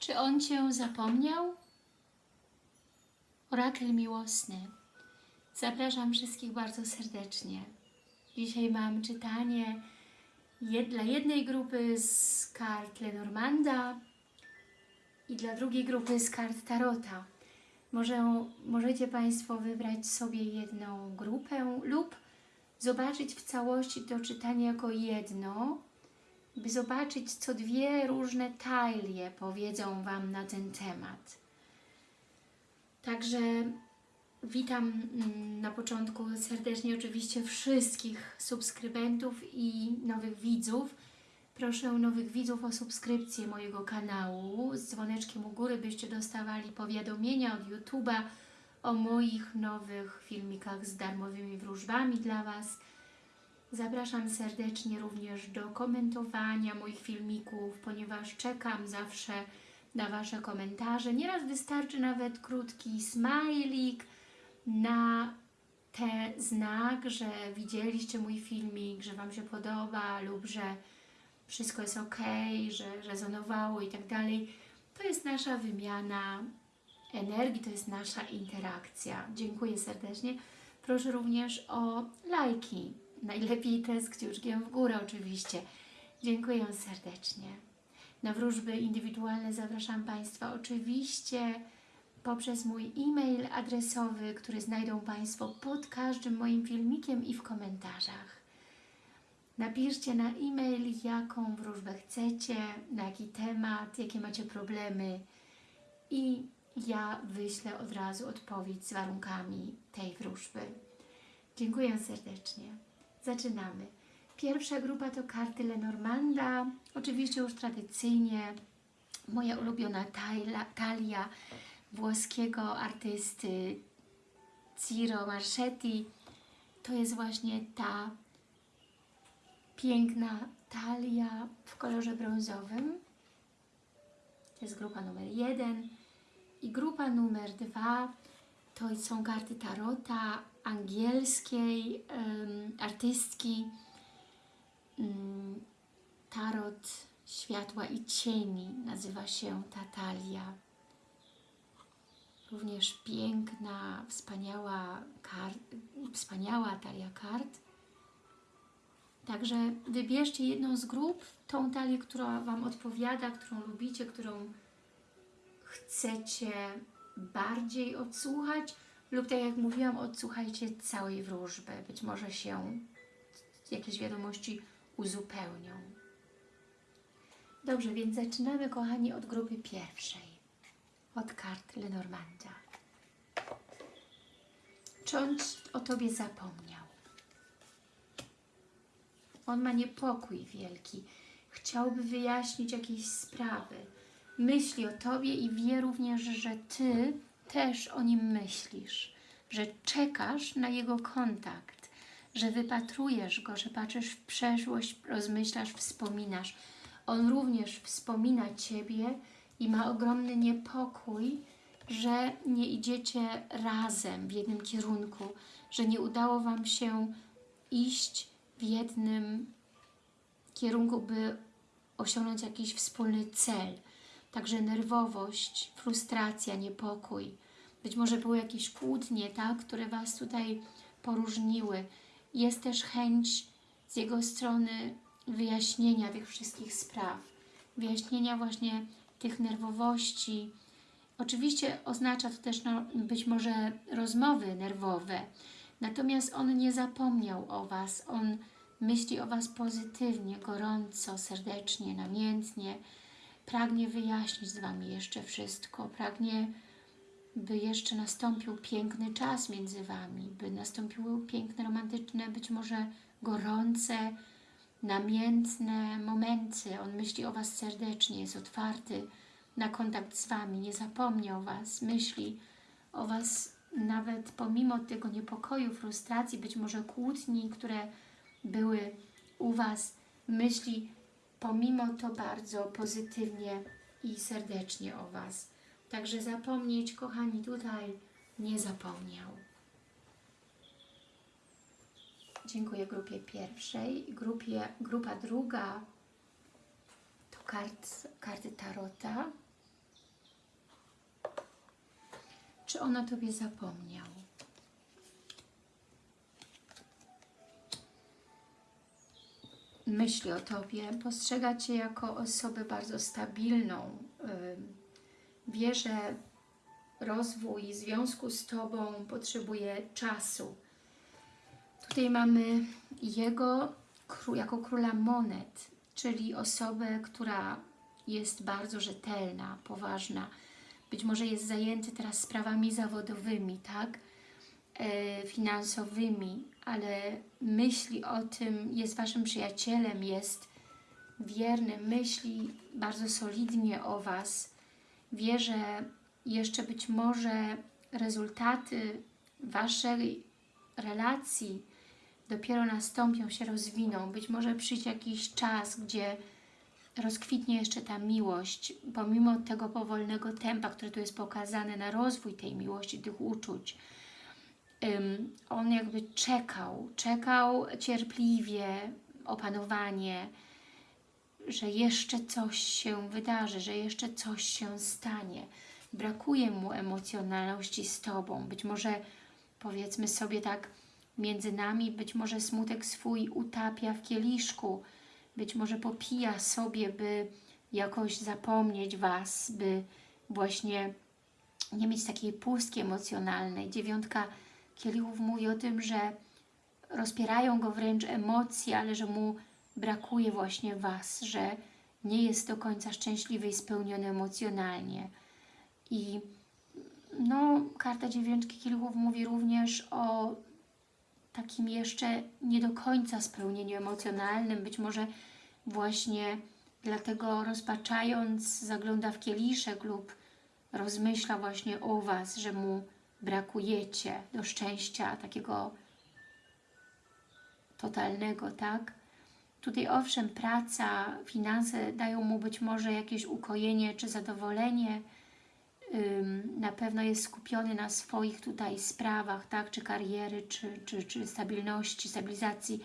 Czy on Cię zapomniał? Orakel miłosny. Zapraszam wszystkich bardzo serdecznie. Dzisiaj mam czytanie dla jednej grupy z kart Lenormanda i dla drugiej grupy z kart Tarota. Może, możecie Państwo wybrać sobie jedną grupę lub zobaczyć w całości to czytanie jako jedno, by zobaczyć, co dwie różne talie powiedzą Wam na ten temat. Także witam mm, na początku serdecznie oczywiście wszystkich subskrybentów i nowych widzów. Proszę nowych widzów o subskrypcję mojego kanału z dzwoneczkiem u góry, byście dostawali powiadomienia od YouTube'a o moich nowych filmikach z darmowymi wróżbami dla Was. Zapraszam serdecznie również do komentowania moich filmików, ponieważ czekam zawsze na Wasze komentarze. Nieraz wystarczy nawet krótki smajlik na ten znak, że widzieliście mój filmik, że Wam się podoba lub że wszystko jest ok, że rezonowało i tak dalej. To jest nasza wymiana energii, to jest nasza interakcja. Dziękuję serdecznie. Proszę również o lajki. Najlepiej te z kciuczkiem w górę oczywiście. Dziękuję serdecznie. Na wróżby indywidualne zapraszam Państwa oczywiście poprzez mój e-mail adresowy, który znajdą Państwo pod każdym moim filmikiem i w komentarzach. Napiszcie na e-mail, jaką wróżbę chcecie, na jaki temat, jakie macie problemy i ja wyślę od razu odpowiedź z warunkami tej wróżby. Dziękuję serdecznie. Zaczynamy. Pierwsza grupa to karty Lenormanda. Oczywiście już tradycyjnie moja ulubiona talia, talia włoskiego artysty Ciro Marchetti. To jest właśnie ta piękna talia w kolorze brązowym. To jest grupa numer jeden. I grupa numer dwa to są karty tarota angielskiej um, artystki um, Tarot Światła i Cieni nazywa się ta talia. Również piękna, wspaniała, kar wspaniała talia kart. Także wybierzcie jedną z grup, tą talię, która Wam odpowiada, którą lubicie, którą chcecie bardziej odsłuchać lub tak jak mówiłam, odsłuchajcie całej wróżby. Być może się jakieś wiadomości uzupełnią. Dobrze, więc zaczynamy, kochani, od grupy pierwszej. Od kart Lenormanda. Czy on o Tobie zapomniał? On ma niepokój wielki. Chciałby wyjaśnić jakieś sprawy. Myśli o Tobie i wie również, że Ty też o nim myślisz. Że czekasz na jego kontakt. Że wypatrujesz go, że patrzysz w przeszłość, rozmyślasz, wspominasz. On również wspomina Ciebie i ma ogromny niepokój, że nie idziecie razem w jednym kierunku, że nie udało Wam się iść w jednym kierunku, by osiągnąć jakiś wspólny cel. Także nerwowość, frustracja, niepokój. Być może były jakieś kłótnie, tak, które Was tutaj poróżniły. Jest też chęć z jego strony wyjaśnienia tych wszystkich spraw. Wyjaśnienia właśnie tych nerwowości. Oczywiście oznacza to też no, być może rozmowy nerwowe, natomiast on nie zapomniał o Was, on myśli o Was pozytywnie, gorąco, serdecznie, namiętnie, pragnie wyjaśnić z Wami jeszcze wszystko, pragnie, by jeszcze nastąpił piękny czas między Wami, by nastąpiły piękne, romantyczne, być może gorące, namiętne momenty. On myśli o Was serdecznie, jest otwarty na kontakt z Wami, nie zapomniał Was, myśli o Was nawet pomimo tego niepokoju, frustracji, być może kłótni, które były u Was, myśli pomimo to bardzo pozytywnie i serdecznie o Was. Także zapomnieć, kochani, tutaj nie zapomniał. Dziękuję grupie pierwszej. Grupie, grupa druga to kart, karty Tarota. Czy ono Tobie zapomniał? Myśli o Tobie, postrzega Cię jako osobę bardzo stabilną. Wie, że rozwój związku z Tobą potrzebuje czasu. Tutaj mamy jego jako króla monet, czyli osobę, która jest bardzo rzetelna, poważna. Być może jest zajęty teraz sprawami zawodowymi, tak? E, finansowymi, ale myśli o tym, jest Waszym przyjacielem, jest wierny, myśli bardzo solidnie o Was. Wie, że jeszcze być może rezultaty Waszej relacji dopiero nastąpią, się rozwiną. Być może przyjdzie jakiś czas, gdzie rozkwitnie jeszcze ta miłość, pomimo tego powolnego tempa, które tu jest pokazane na rozwój tej miłości, tych uczuć. On jakby czekał, czekał cierpliwie, opanowanie, że jeszcze coś się wydarzy, że jeszcze coś się stanie. Brakuje mu emocjonalności z Tobą. Być może powiedzmy sobie tak między nami, być może smutek swój utapia w kieliszku, być może popija sobie, by jakoś zapomnieć Was, by właśnie nie mieć takiej pustki emocjonalnej. Dziewiątka kielichów mówi o tym, że rozpierają go wręcz emocje, ale że mu brakuje właśnie Was, że nie jest do końca szczęśliwy i spełniony emocjonalnie. I no, karta dziewiątki kielichów mówi również o takim jeszcze nie do końca spełnieniu emocjonalnym, być może właśnie dlatego rozpaczając zagląda w kieliszek lub rozmyśla właśnie o Was, że mu brakujecie do szczęścia takiego totalnego, tak? Tutaj owszem, praca, finanse dają mu być może jakieś ukojenie czy zadowolenie, na pewno jest skupiony na swoich tutaj sprawach, tak, czy kariery, czy, czy, czy stabilności, stabilizacji,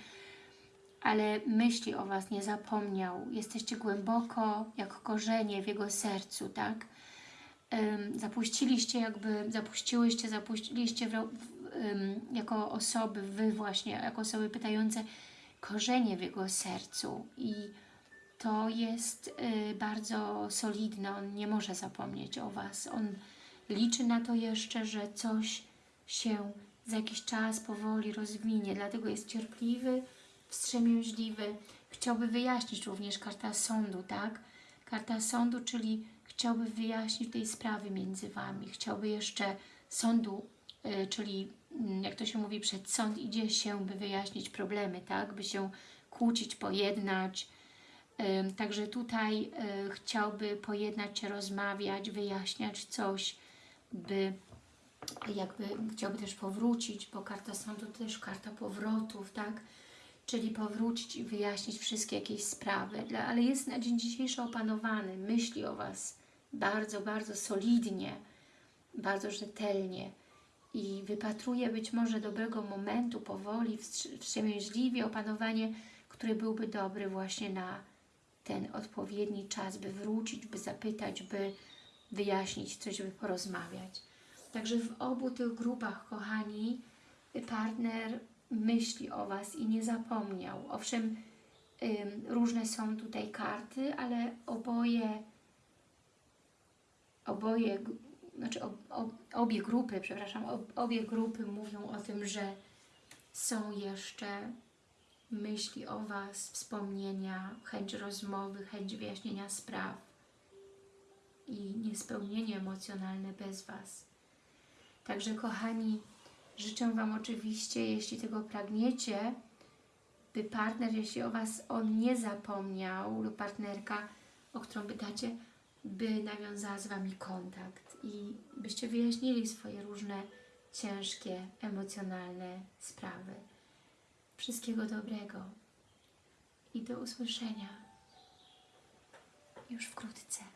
ale myśli o Was nie zapomniał. Jesteście głęboko, jak korzenie w Jego sercu, tak? Zapuściliście jakby, zapuściłyście, zapuściliście w, w, jako osoby, Wy właśnie, jako osoby pytające korzenie w Jego sercu i to jest y, bardzo solidne, on nie może zapomnieć o Was. On liczy na to jeszcze, że coś się za jakiś czas powoli rozwinie, dlatego jest cierpliwy, wstrzemięźliwy. Chciałby wyjaśnić również karta sądu, tak? Karta sądu, czyli chciałby wyjaśnić tej sprawy między Wami. Chciałby jeszcze sądu, y, czyli mm, jak to się mówi, przed sąd idzie się, by wyjaśnić problemy, tak? By się kłócić, pojednać, Także tutaj y, chciałby pojednać się, rozmawiać, wyjaśniać coś, by jakby chciałby też powrócić, bo karta sądu to też karta powrotów, tak? Czyli powrócić i wyjaśnić wszystkie jakieś sprawy, ale jest na dzień dzisiejszy opanowany, myśli o Was bardzo, bardzo solidnie, bardzo rzetelnie i wypatruje być może dobrego momentu, powoli, wstrzemięźliwie opanowanie, który byłby dobry właśnie na ten odpowiedni czas, by wrócić, by zapytać, by wyjaśnić coś, by porozmawiać. Także w obu tych grupach, kochani, partner myśli o Was i nie zapomniał. Owszem, różne są tutaj karty, ale oboje, oboje, znaczy ob, ob, obie grupy, przepraszam, ob, obie grupy mówią o tym, że są jeszcze myśli o Was, wspomnienia, chęć rozmowy, chęć wyjaśnienia spraw i niespełnienie emocjonalne bez Was. Także kochani, życzę Wam oczywiście, jeśli tego pragniecie, by partner, jeśli o Was on nie zapomniał lub partnerka, o którą pytacie, by nawiązała z Wami kontakt i byście wyjaśnili swoje różne ciężkie, emocjonalne sprawy. Wszystkiego dobrego i do usłyszenia już wkrótce.